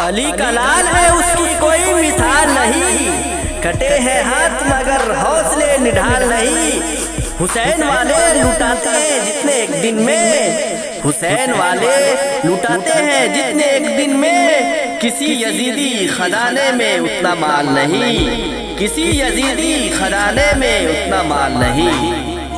अली का लाल है उसकी कोई मिसाल नहीं। कटे हैं हाथ मगर हौसले निढाल नहीं। हुसैन वाले लुटाते हैं जितने एक दिन में। हुसैन वाले लुटाते हैं जितने एक दिन में। किसी यजीदी खजाने में उतना माल नहीं। किसी यजीदी खजाने में उतना माल नहीं।